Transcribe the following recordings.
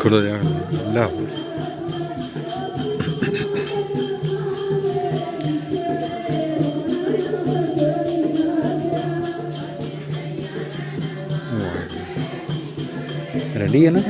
കൂടുതലാണ് എല്ലാം റെഡി ചെയ്യണം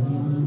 Amém.